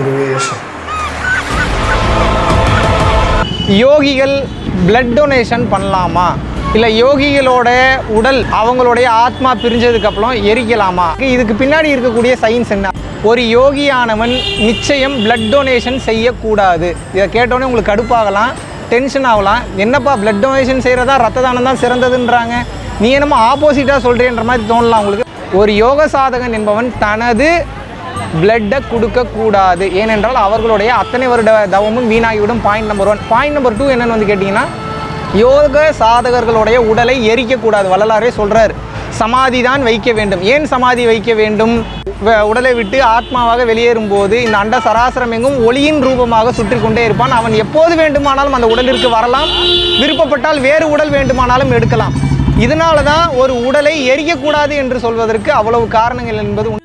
குருவே யோகிகள் blood donation பண்ணலாமா? இல்லை யோகிகளோட உடல் அவங்களுடைய ஆத்மா பிரிஞ்சதுக்கப்புறம் எரிக்கலாமா? இதுக்கு பின்னாடி இருக்கக்கூடிய சயின்ஸ் என்ன? ஒரு யோகியானவன் நிச்சயம் பிளட் டொனேஷன் செய்யக்கூடாது. இதை கேட்டோன்னே உங்களுக்கு கடுப்பாகலாம் டென்ஷன் ஆகலாம். என்னப்பா பிளட் டொனேஷன் செய்கிறதா ரத்த தானம் தான் சிறந்ததுன்றாங்க. நீ என்னமோ ஆப்போசிட்டாக சொல்கிறேன்ற மாதிரி தோணலாம் உங்களுக்கு. ஒரு யோக சாதகன் என்பவன் தனது பிளட்டை கொடுக்கக்கூடாது. ஏனென்றால் அவர்களுடைய அத்தனை வருட தவமும் வீணாகிவிடும். Point number one point number two என்னென்னு வந்து கேட்டிங்கன்னா யோக சாதகர்களுடைய உடலை எரிக்கக்கூடாது. வள்ளலாரே சொல்கிறார் சமாதி தான் வைக்க வேண்டும். ஏன் சமாதி வைக்க வேண்டும்? உடலை விட்டு ஆத்மாவாக வெளியேறும் போது இந்த அண்ட சராசரம் எங்கும் ஒளியின் ரூபமாக சுற்றி கொண்டே இருப்பான். அவன் எப்போது வேண்டுமானாலும் அந்த உடலிற்கு வரலாம். விருப்பப்பட்டால் வேறு உடல் வேண்டுமானாலும் எடுக்கலாம். இதனால தான் ஒரு உடலை எரிக்கக்கூடாது என்று சொல்வதற்கு அவ்வளவு காரணங்கள் என்பது